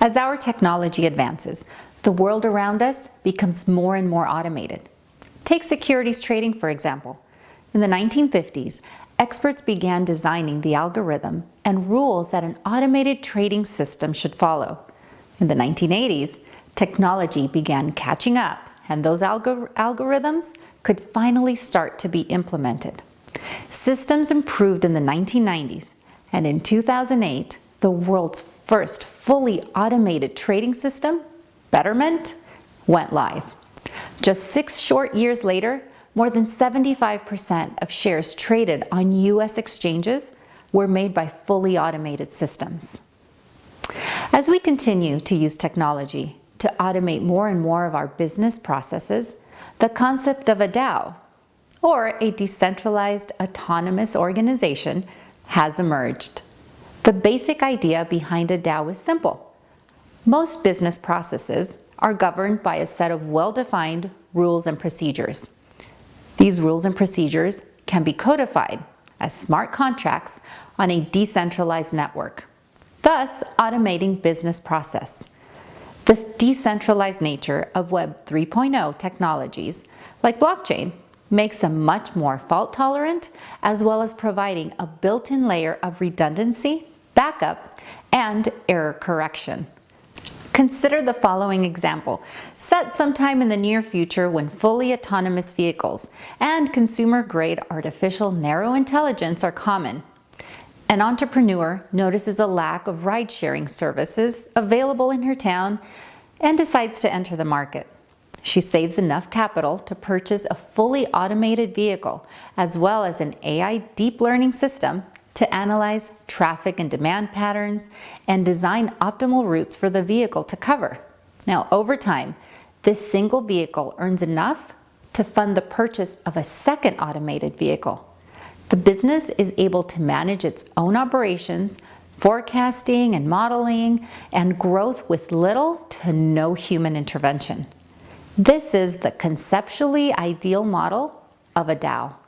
As our technology advances, the world around us becomes more and more automated. Take securities trading, for example. In the 1950s, experts began designing the algorithm and rules that an automated trading system should follow. In the 1980s, technology began catching up and those algor algorithms could finally start to be implemented. Systems improved in the 1990s and in 2008, the world's first fully automated trading system, Betterment, went live. Just six short years later, more than 75% of shares traded on US exchanges were made by fully automated systems. As we continue to use technology to automate more and more of our business processes, the concept of a DAO, or a decentralized autonomous organization, has emerged. The basic idea behind a DAO is simple. Most business processes are governed by a set of well-defined rules and procedures. These rules and procedures can be codified as smart contracts on a decentralized network, thus automating business process. This decentralized nature of Web 3.0 technologies, like blockchain, makes them much more fault tolerant, as well as providing a built-in layer of redundancy backup, and error correction. Consider the following example, set sometime in the near future when fully autonomous vehicles and consumer-grade artificial narrow intelligence are common. An entrepreneur notices a lack of ride-sharing services available in her town and decides to enter the market. She saves enough capital to purchase a fully automated vehicle as well as an AI deep learning system to analyze traffic and demand patterns and design optimal routes for the vehicle to cover. Now, over time, this single vehicle earns enough to fund the purchase of a second automated vehicle. The business is able to manage its own operations, forecasting and modeling, and growth with little to no human intervention. This is the conceptually ideal model of a DAO.